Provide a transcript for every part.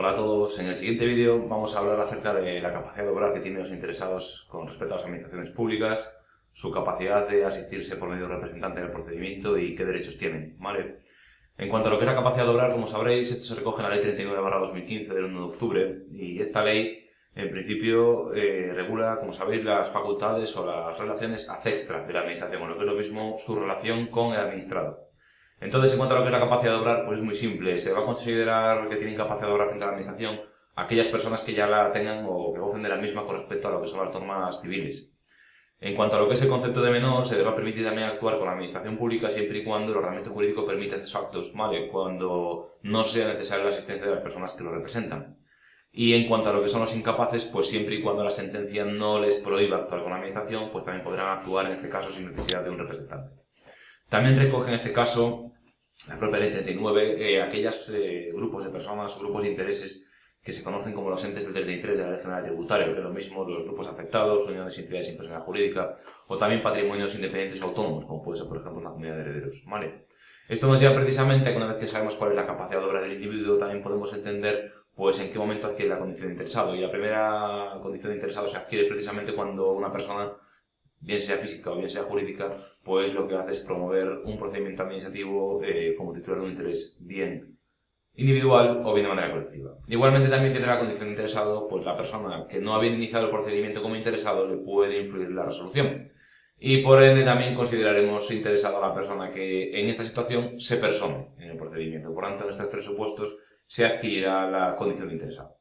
Hola a todos, en el siguiente vídeo vamos a hablar acerca de la capacidad de obrar que tienen los interesados con respecto a las administraciones públicas, su capacidad de asistirse por medio de representante en el procedimiento y qué derechos tienen. ¿vale? En cuanto a lo que es la capacidad de obrar, como sabréis, esto se recoge en la Ley 39-2015 del 1 de octubre y esta ley en principio eh, regula, como sabéis, las facultades o las relaciones extra de la administración, o lo que es lo mismo su relación con el administrado. Entonces, en cuanto a lo que es la capacidad de obrar, pues es muy simple. Se va a considerar que tienen capacidad de obrar frente a la administración aquellas personas que ya la tengan o que gocen de la misma con respecto a lo que son las normas civiles. En cuanto a lo que es el concepto de menor, se le va a permitir también actuar con la administración pública siempre y cuando el ordenamiento jurídico permita estos actos, ¿vale? Cuando no sea necesaria la asistencia de las personas que lo representan. Y en cuanto a lo que son los incapaces, pues siempre y cuando la sentencia no les prohíba actuar con la administración, pues también podrán actuar en este caso sin necesidad de un representante. También recoge en este caso la propia ley 39, eh, aquellos eh, grupos de personas grupos de intereses que se conocen como los entes del 33 de la Ley General Tributaria, que lo mismo los grupos afectados, uniones y entidades sin personalidad jurídica, o también patrimonios independientes o autónomos, como puede ser, por ejemplo, una comunidad de herederos. ¿vale? Esto nos lleva precisamente a que una vez que sabemos cuál es la capacidad de obra del individuo, también podemos entender pues en qué momento adquiere la condición de interesado. Y la primera condición de interesado se adquiere precisamente cuando una persona bien sea física o bien sea jurídica, pues lo que hace es promover un procedimiento administrativo eh, como titular de un interés bien individual o bien de manera colectiva. Igualmente también tiene la condición de interesado, pues la persona que no había iniciado el procedimiento como interesado le puede influir en la resolución. Y por ende también consideraremos interesado a la persona que en esta situación se persone en el procedimiento. Por tanto, en estos presupuestos se adquirirá la condición de interesado.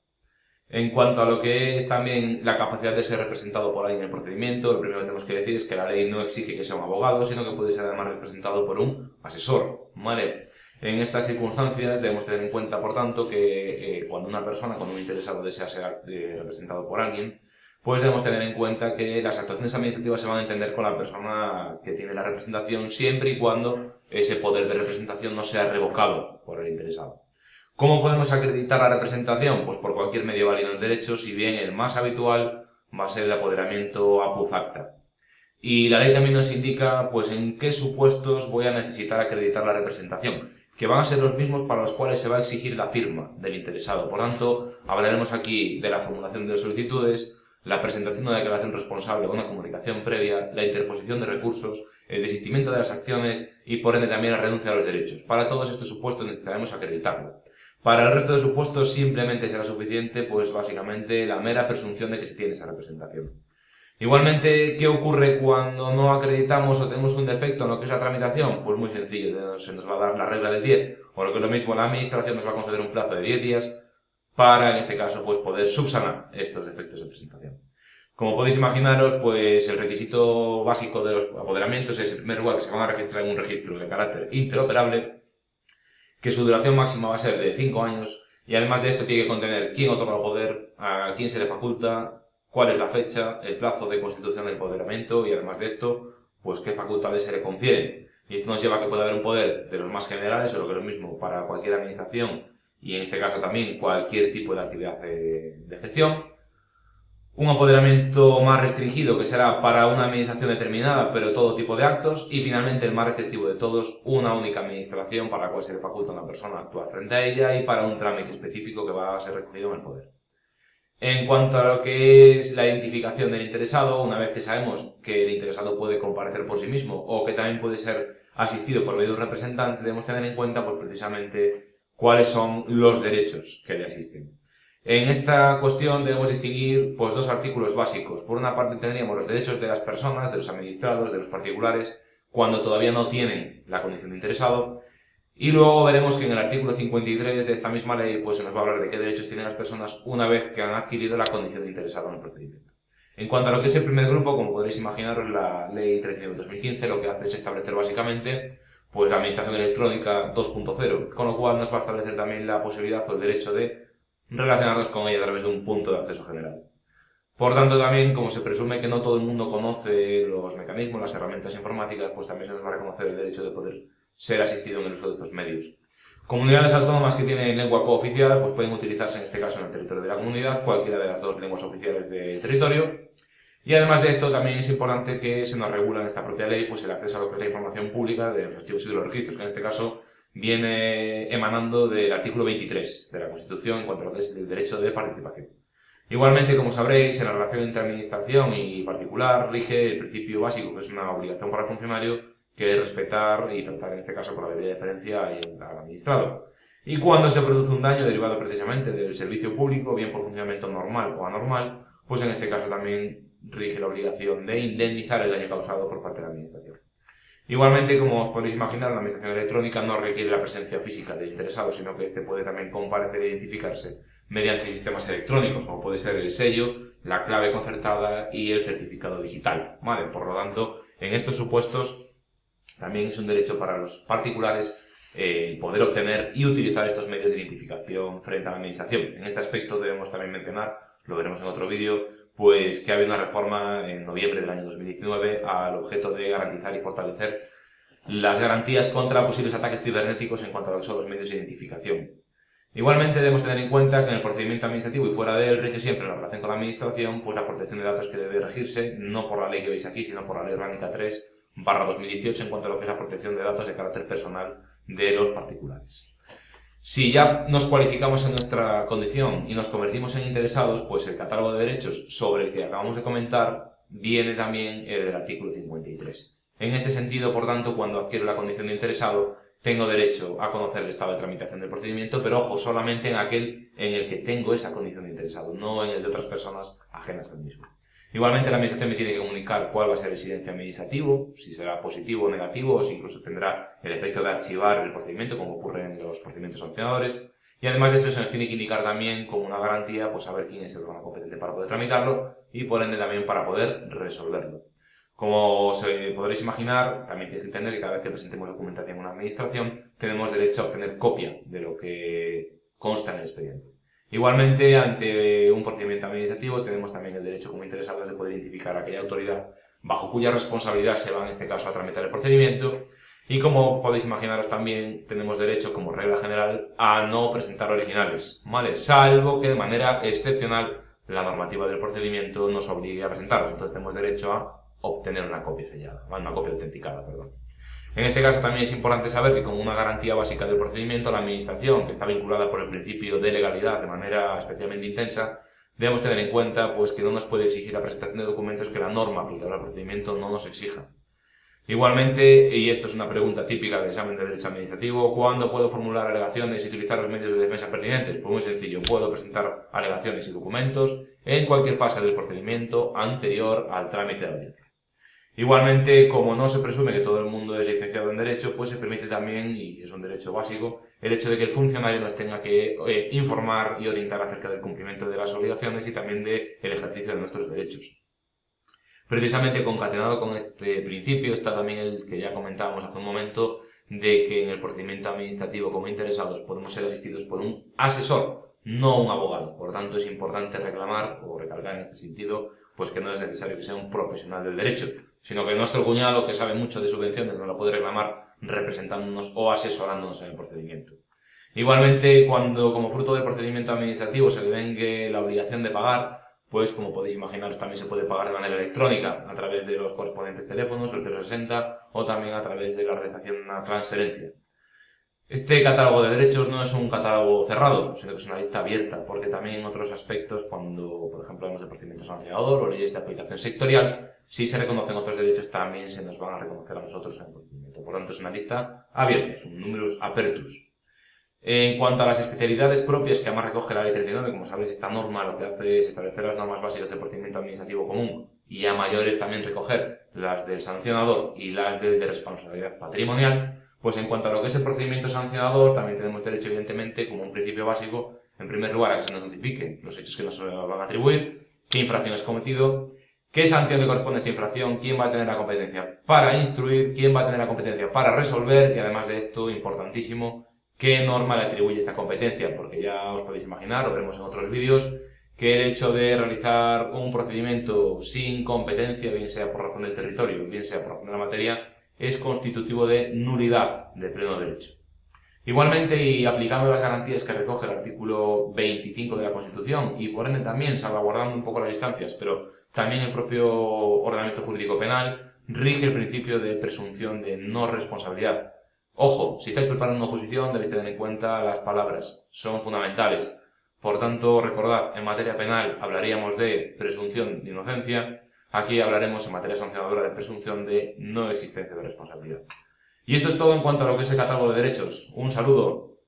En cuanto a lo que es también la capacidad de ser representado por alguien en el procedimiento, lo primero que tenemos que decir es que la ley no exige que sea un abogado, sino que puede ser además representado por un asesor. ¿vale? En estas circunstancias debemos tener en cuenta, por tanto, que eh, cuando una persona, cuando un interesado desea ser eh, representado por alguien, pues debemos tener en cuenta que las actuaciones administrativas se van a entender con la persona que tiene la representación siempre y cuando ese poder de representación no sea revocado por el interesado. ¿Cómo podemos acreditar la representación? Pues por cualquier medio válido en derecho, si bien el más habitual va a ser el apoderamiento a facta. Y la ley también nos indica pues en qué supuestos voy a necesitar acreditar la representación, que van a ser los mismos para los cuales se va a exigir la firma del interesado. Por tanto, hablaremos aquí de la formulación de solicitudes, la presentación de una declaración responsable o una comunicación previa, la interposición de recursos, el desistimiento de las acciones y por ende también la renuncia a los derechos. Para todos estos supuestos necesitaremos acreditarlo. Para el resto de supuestos simplemente será suficiente, pues básicamente, la mera presunción de que se tiene esa representación. Igualmente, ¿qué ocurre cuando no acreditamos o tenemos un defecto en lo que es la tramitación? Pues muy sencillo, se nos va a dar la regla del 10, o lo que es lo mismo, la administración nos va a conceder un plazo de 10 días para, en este caso, pues poder subsanar estos defectos de presentación. Como podéis imaginaros, pues el requisito básico de los apoderamientos es, en primer lugar, que se van a registrar en un registro de carácter interoperable, que su duración máxima va a ser de 5 años y además de esto tiene que contener quién otorga el poder, a quién se le faculta, cuál es la fecha, el plazo de constitución del empoderamiento y además de esto, pues qué facultades se le confieren. Y esto nos lleva a que pueda haber un poder de los más generales, o lo que es lo mismo para cualquier administración y en este caso también cualquier tipo de actividad de gestión, un apoderamiento más restringido que será para una administración determinada, pero todo tipo de actos, y finalmente el más restrictivo de todos, una única administración para la cual se le faculta una persona a actuar frente a ella y para un trámite específico que va a ser recogido en el poder. En cuanto a lo que es la identificación del interesado, una vez que sabemos que el interesado puede comparecer por sí mismo o que también puede ser asistido por medio de un representante, debemos tener en cuenta pues precisamente cuáles son los derechos que le asisten. En esta cuestión debemos distinguir pues, dos artículos básicos. Por una parte tendríamos los derechos de las personas, de los administrados, de los particulares, cuando todavía no tienen la condición de interesado. Y luego veremos que en el artículo 53 de esta misma ley pues, se nos va a hablar de qué derechos tienen las personas una vez que han adquirido la condición de interesado en el procedimiento. En cuanto a lo que es el primer grupo, como podréis imaginaros, la ley 39-2015 lo que hace es establecer básicamente pues, la administración electrónica 2.0, con lo cual nos va a establecer también la posibilidad o el derecho de relacionarnos con ella a través de un punto de acceso general. Por tanto, también, como se presume que no todo el mundo conoce los mecanismos, las herramientas informáticas, pues también se nos va a reconocer el derecho de poder ser asistido en el uso de estos medios. Comunidades autónomas que tienen lengua cooficial, pues pueden utilizarse en este caso en el territorio de la comunidad, cualquiera de las dos lenguas oficiales de territorio. Y además de esto, también es importante que se nos regula en esta propia ley pues el acceso a lo que es la información pública de los archivos y de los registros, que en este caso viene emanando del artículo 23 de la Constitución en cuanto a lo que es el derecho de participación. Igualmente, como sabréis, en la relación entre administración y particular rige el principio básico, que es una obligación para el funcionario, que es respetar y tratar en este caso con la debida diferencia al administrado. Y cuando se produce un daño derivado precisamente del servicio público, bien por funcionamiento normal o anormal, pues en este caso también rige la obligación de indemnizar el daño causado por parte de la administración. Igualmente, como os podéis imaginar, la administración electrónica no requiere la presencia física del interesado, sino que éste puede también comparecer e identificarse mediante sistemas electrónicos, como puede ser el sello, la clave concertada y el certificado digital. Por lo tanto, en estos supuestos también es un derecho para los particulares eh, poder obtener y utilizar estos medios de identificación frente a la administración. En este aspecto debemos también mencionar, lo veremos en otro vídeo, pues que ha habido una reforma en noviembre del año 2019 al objeto de garantizar y fortalecer las garantías contra posibles ataques cibernéticos en cuanto a los medios de identificación. Igualmente debemos tener en cuenta que en el procedimiento administrativo y fuera de él rige siempre la relación con la administración, pues la protección de datos que debe regirse, no por la ley que veis aquí, sino por la ley orgánica 3 barra 2018 en cuanto a lo que es la protección de datos de carácter personal de los particulares. Si ya nos cualificamos en nuestra condición y nos convertimos en interesados, pues el catálogo de derechos sobre el que acabamos de comentar viene también el del artículo 53. En este sentido, por tanto, cuando adquiero la condición de interesado, tengo derecho a conocer el estado de tramitación del procedimiento, pero ojo, solamente en aquel en el que tengo esa condición de interesado, no en el de otras personas ajenas al mismo. Igualmente la administración me tiene que comunicar cuál va a ser el silencio administrativo, si será positivo o negativo, o si incluso tendrá el efecto de archivar el procedimiento, como ocurre en los procedimientos sancionadores. Y además de eso se nos tiene que indicar también como una garantía, pues saber quién es el órgano competente para poder tramitarlo y por ende también para poder resolverlo. Como se podréis imaginar, también tienes que entender que cada vez que presentemos documentación en una administración, tenemos derecho a obtener copia de lo que consta en el expediente. Igualmente, ante un procedimiento administrativo, tenemos también el derecho como interesados de poder identificar a aquella autoridad bajo cuya responsabilidad se va en este caso a tramitar el procedimiento y como podéis imaginaros también tenemos derecho como regla general a no presentar originales, ¿vale? Salvo que de manera excepcional la normativa del procedimiento nos obligue a presentarlos. Entonces tenemos derecho a obtener una copia sellada, una copia autenticada, perdón. En este caso también es importante saber que como una garantía básica del procedimiento, la Administración, que está vinculada por el principio de legalidad de manera especialmente intensa, debemos tener en cuenta pues, que no nos puede exigir la presentación de documentos que la norma aplicable al procedimiento no nos exija. Igualmente, y esto es una pregunta típica del examen de derecho administrativo, ¿cuándo puedo formular alegaciones y utilizar los medios de defensa pertinentes? Pues muy sencillo, puedo presentar alegaciones y documentos en cualquier fase del procedimiento anterior al trámite de audiencia. Igualmente, como no se presume que todo el mundo es licenciado en Derecho, pues se permite también, y es un derecho básico, el hecho de que el funcionario nos tenga que eh, informar y orientar acerca del cumplimiento de las obligaciones y también del ejercicio de nuestros derechos. Precisamente concatenado con este principio está también el que ya comentábamos hace un momento, de que en el procedimiento administrativo como interesados podemos ser asistidos por un asesor, no un abogado. Por tanto, es importante reclamar o recalcar en este sentido, pues que no es necesario que sea un profesional del derecho, sino que nuestro cuñado, que sabe mucho de subvenciones, nos lo puede reclamar representándonos o asesorándonos en el procedimiento. Igualmente, cuando como fruto del procedimiento administrativo se le vengue la obligación de pagar, pues como podéis imaginaros también se puede pagar de manera electrónica a través de los correspondientes teléfonos, el 060 o también a través de la realización de una transferencia. Este catálogo de derechos no es un catálogo cerrado, sino que es una lista abierta, porque también en otros aspectos, cuando por ejemplo hablamos de procedimiento sancionador o leyes de aplicación sectorial, si se reconocen otros derechos, también se nos van a reconocer a nosotros en el procedimiento. Por lo tanto, es una lista abierta, es un número apertus. En cuanto a las especialidades propias que además recoge la ley 39, como sabéis, esta norma lo que hace es establecer las normas básicas del procedimiento administrativo común y a mayores también recoger las del sancionador y las de responsabilidad patrimonial, pues en cuanto a lo que es el procedimiento sancionador, también tenemos derecho, evidentemente, como un principio básico, en primer lugar, a que se nos notifiquen los hechos que nos van a atribuir, qué infracción es cometido, ¿Qué sanción le corresponde a esta infracción? ¿Quién va a tener la competencia para instruir? ¿Quién va a tener la competencia para resolver? Y además de esto, importantísimo, ¿qué norma le atribuye esta competencia? Porque ya os podéis imaginar, lo veremos en otros vídeos, que el hecho de realizar un procedimiento sin competencia, bien sea por razón del territorio, bien sea por razón de la materia, es constitutivo de nulidad de pleno derecho. Igualmente, y aplicando las garantías que recoge el artículo 25 de la Constitución, y por ende también salvaguardando un poco las distancias, pero también el propio ordenamiento jurídico penal rige el principio de presunción de no responsabilidad. Ojo, si estáis preparando una oposición debéis tener en cuenta las palabras, son fundamentales. Por tanto, recordad, en materia penal hablaríamos de presunción de inocencia, aquí hablaremos en materia sancionadora de presunción de no existencia de responsabilidad. Y esto es todo en cuanto a lo que es el catálogo de derechos. Un saludo.